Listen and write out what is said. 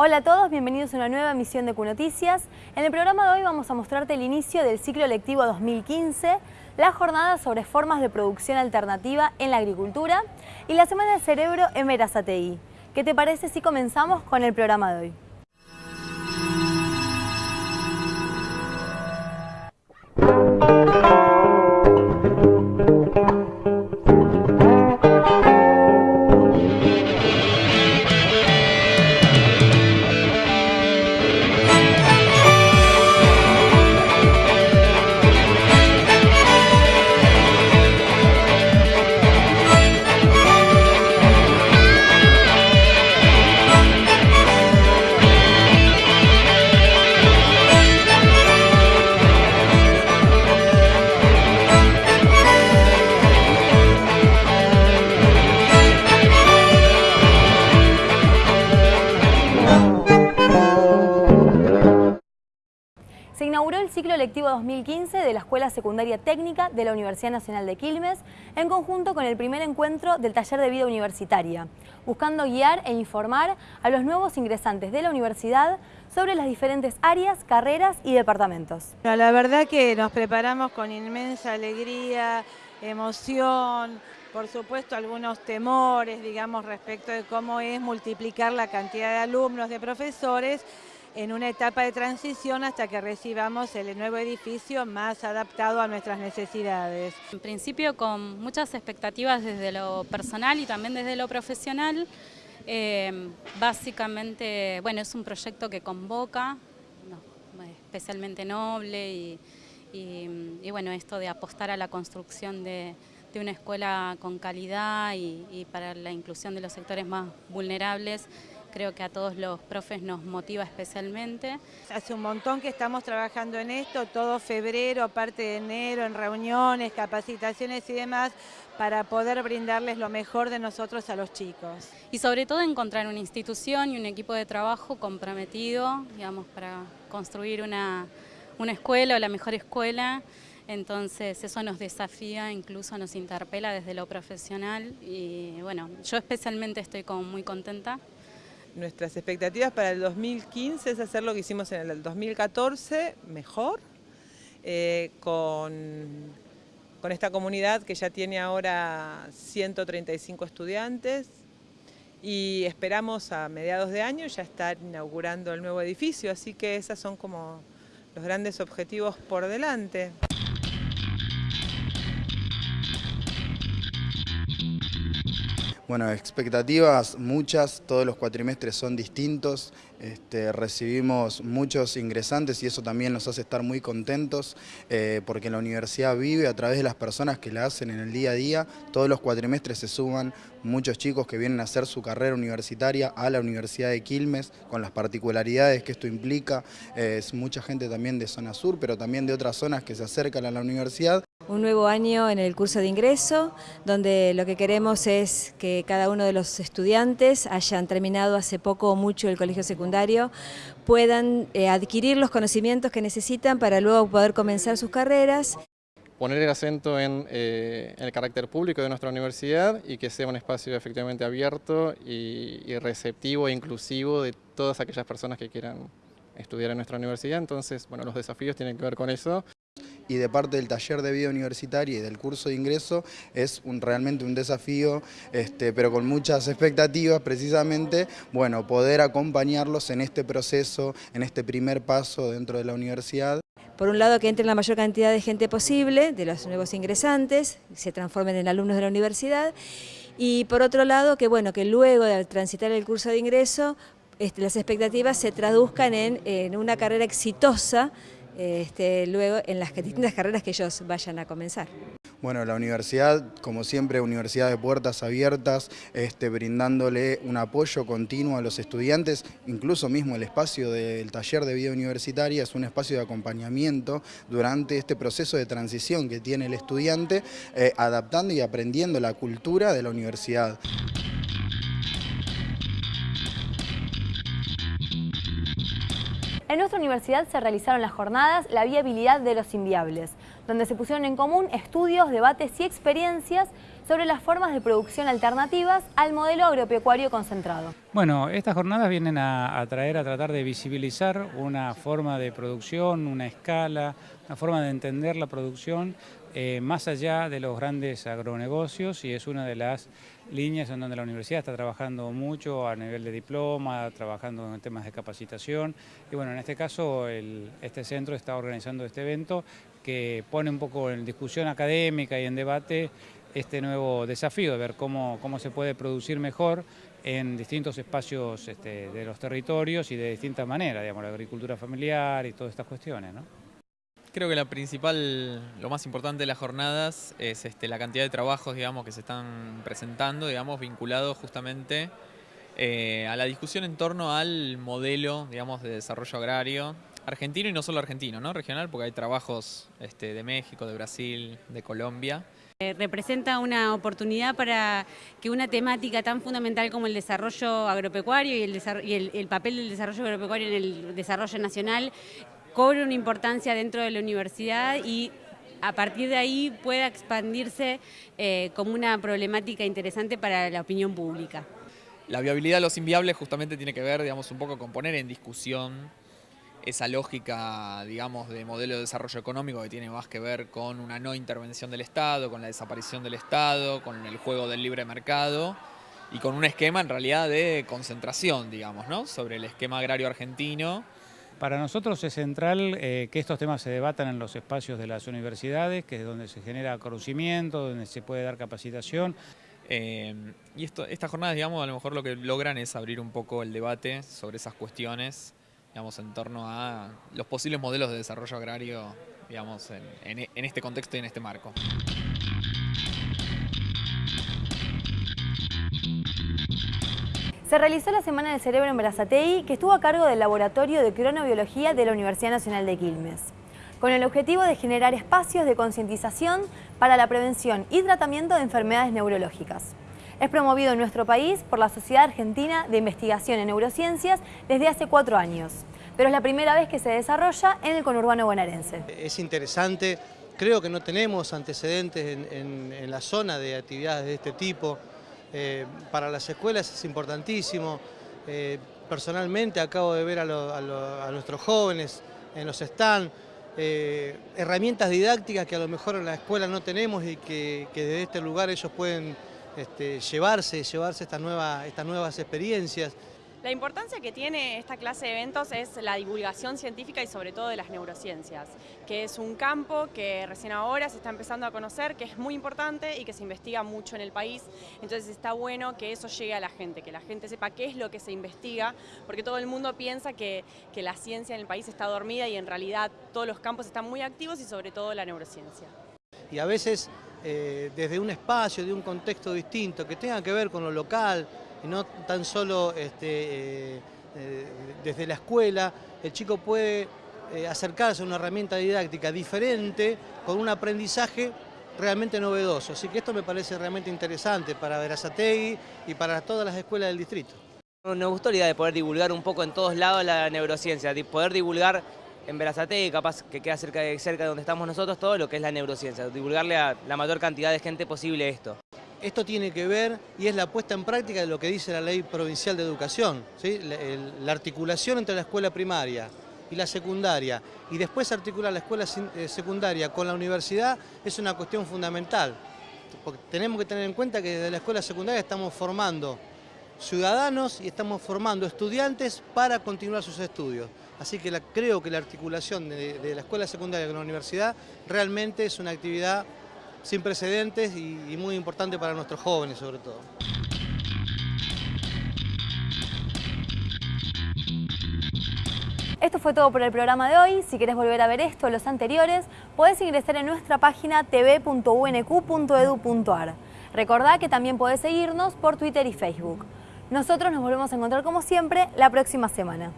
Hola a todos, bienvenidos a una nueva emisión de Q-Noticias. En el programa de hoy vamos a mostrarte el inicio del ciclo lectivo 2015, la jornada sobre formas de producción alternativa en la agricultura y la Semana del Cerebro en Verazategui. ¿Qué te parece si comenzamos con el programa de hoy? Ciclo lectivo 2015 de la Escuela Secundaria Técnica de la Universidad Nacional de Quilmes en conjunto con el primer encuentro del Taller de Vida Universitaria, buscando guiar e informar a los nuevos ingresantes de la universidad sobre las diferentes áreas, carreras y departamentos. La verdad que nos preparamos con inmensa alegría, emoción, por supuesto algunos temores, digamos, respecto de cómo es multiplicar la cantidad de alumnos, de profesores, en una etapa de transición hasta que recibamos el nuevo edificio más adaptado a nuestras necesidades. En principio con muchas expectativas desde lo personal y también desde lo profesional. Eh, básicamente, bueno, es un proyecto que convoca, especialmente noble y, bueno, esto de apostar a la construcción de, una escuela con calidad y para la inclusión de los sectores más vulnerables creo que a todos los profes nos motiva especialmente. Hace un montón que estamos trabajando en esto, todo febrero, parte de enero, en reuniones, capacitaciones y demás, para poder brindarles lo mejor de nosotros a los chicos. Y sobre todo encontrar una institución y un equipo de trabajo comprometido, digamos, para construir una, una escuela o la mejor escuela. Entonces eso nos desafía, incluso nos interpela desde lo profesional y bueno, yo especialmente estoy como muy contenta Nuestras expectativas para el 2015 es hacer lo que hicimos en el 2014, mejor, eh, con, con esta comunidad que ya tiene ahora 135 estudiantes y esperamos a mediados de año ya estar inaugurando el nuevo edificio, así que esos son como los grandes objetivos por delante. Bueno, expectativas muchas, todos los cuatrimestres son distintos, este, recibimos muchos ingresantes y eso también nos hace estar muy contentos eh, porque la universidad vive a través de las personas que la hacen en el día a día, todos los cuatrimestres se suman muchos chicos que vienen a hacer su carrera universitaria a la Universidad de Quilmes con las particularidades que esto implica, es mucha gente también de zona sur pero también de otras zonas que se acercan a la universidad un nuevo año en el curso de ingreso, donde lo que queremos es que cada uno de los estudiantes hayan terminado hace poco o mucho el colegio secundario, puedan eh, adquirir los conocimientos que necesitan para luego poder comenzar sus carreras. Poner el acento en, eh, el carácter público de nuestra universidad y que sea un espacio efectivamente abierto y, y receptivo e inclusivo de todas aquellas personas que quieran estudiar en nuestra universidad. Entonces, bueno, los desafíos tienen que ver con eso y de parte del taller de vida universitaria y del curso de ingreso es realmente un desafío, este, pero con muchas expectativas precisamente, bueno, poder acompañarlos en este proceso, en este primer paso dentro de la universidad. Por un lado que entre la mayor cantidad de gente posible, de los nuevos ingresantes, se transformen en alumnos de la universidad, y por otro lado que bueno que luego de transitar el curso de ingreso, este, las expectativas se traduzcan en, en una carrera exitosa este, luego en las distintas carreras que ellos vayan a comenzar. Bueno, la universidad, como siempre, universidad de puertas abiertas, este, brindándole un apoyo continuo a los estudiantes, incluso mismo el espacio del taller de vida universitaria es un espacio de acompañamiento durante este proceso de transición que tiene el estudiante, eh, adaptando y aprendiendo la cultura de la universidad. Universidad se realizaron las jornadas La viabilidad de los inviables, donde se pusieron en común estudios, debates y experiencias sobre las formas de producción alternativas al modelo agropecuario concentrado. Bueno, estas jornadas vienen a, traer, a tratar de visibilizar una forma de producción, una escala, una forma de entender la producción eh, más allá de los grandes agronegocios y es una de las líneas en donde la universidad está trabajando mucho a nivel de diploma, trabajando en temas de capacitación y bueno, en este caso este centro está organizando este evento que pone un poco en discusión académica y en debate este nuevo desafío de ver cómo, cómo se puede producir mejor en distintos espacios este, de los territorios y de distintas maneras, digamos, la agricultura familiar y todas estas cuestiones. ¿no? Creo que la principal, lo más importante de las jornadas es este, la cantidad de trabajos digamos, que se están presentando, digamos, vinculados justamente eh, a la discusión en torno al modelo digamos, de desarrollo agrario argentino y no solo argentino, ¿no? regional, porque hay trabajos este, de México, de Brasil, de Colombia. Eh, representa una oportunidad para que una temática tan fundamental como el desarrollo agropecuario y, el, papel del desarrollo agropecuario en el desarrollo nacional cobre una importancia dentro de la universidad y a partir de ahí pueda expandirse eh, como una problemática interesante para la opinión pública. La viabilidad de los inviables justamente tiene que ver, digamos, un poco con poner en discusión esa lógica, digamos, de modelo de desarrollo económico que tiene más que ver con una no intervención del Estado, con la desaparición del Estado, con el juego del libre mercado y con un esquema en realidad de concentración, digamos, ¿no? sobre el esquema agrario argentino. Para nosotros es central eh, que estos temas se debatan en los espacios de las universidades, que es donde se genera conocimiento, donde se puede dar capacitación. Eh, y esto, estas jornadas, digamos, a lo mejor lo que logran es abrir un poco el debate sobre esas cuestiones digamos, en torno a los posibles modelos de desarrollo agrario digamos, en, este contexto y en este marco. Se realizó la Semana del Cerebro en Brazatei, que estuvo a cargo del Laboratorio de Cronobiología de la Universidad Nacional de Quilmes, con el objetivo de generar espacios de concientización para la prevención y tratamiento de enfermedades neurológicas. Es promovido en nuestro país por la Sociedad Argentina de Investigación en Neurociencias desde hace cuatro años, pero es la primera vez que se desarrolla en el conurbano bonaerense. Es interesante, creo que no tenemos antecedentes en, la zona de actividades de este tipo. Eh, para las escuelas es importantísimo. Eh, personalmente acabo de ver a, nuestros jóvenes en los stands, eh, herramientas didácticas que a lo mejor en la escuela no tenemos y que, que desde este lugar ellos pueden este, llevarse, llevarse estas nuevas experiencias. La importancia que tiene esta clase de eventos es la divulgación científica y sobre todo de las neurociencias, que es un campo que recién ahora se está empezando a conocer, que es muy importante y que se investiga mucho en el país. Entonces está bueno que eso llegue a la gente, que la gente sepa qué es lo que se investiga, porque todo el mundo piensa que, que la ciencia en el país está dormida y en realidad todos los campos están muy activos y sobre todo la neurociencia. Y a veces eh, desde un espacio, de un contexto distinto, que tenga que ver con lo local, no tan solo este, eh, eh, desde la escuela, el chico puede acercarse a una herramienta didáctica diferente, con un aprendizaje realmente novedoso. Así que esto me parece realmente interesante para Verazategui y para todas las escuelas del distrito. Nos gustó la idea de poder divulgar un poco en todos lados la neurociencia, de poder divulgar en Verazate, capaz que queda cerca de, cerca de donde estamos nosotros, todo lo que es la neurociencia, divulgarle a la mayor cantidad de gente posible esto. Esto tiene que ver y es la puesta en práctica de lo que dice la Ley Provincial de Educación, la, articulación entre la escuela primaria y la secundaria, y después articular la escuela eh, secundaria con la universidad, es una cuestión fundamental. Porque tenemos que tener en cuenta que desde la escuela secundaria estamos formando ciudadanos y estamos formando estudiantes para continuar sus estudios. Así que creo que la articulación de, la escuela secundaria con la universidad realmente es una actividad sin precedentes y, muy importante para nuestros jóvenes sobre todo. Esto fue todo por el programa de hoy. Si quieres volver a ver esto o los anteriores, puedes ingresar en nuestra página tv.unq.edu.ar. Recordá que también puedes seguirnos por Twitter y Facebook. Nosotros nos volvemos a encontrar como siempre la próxima semana.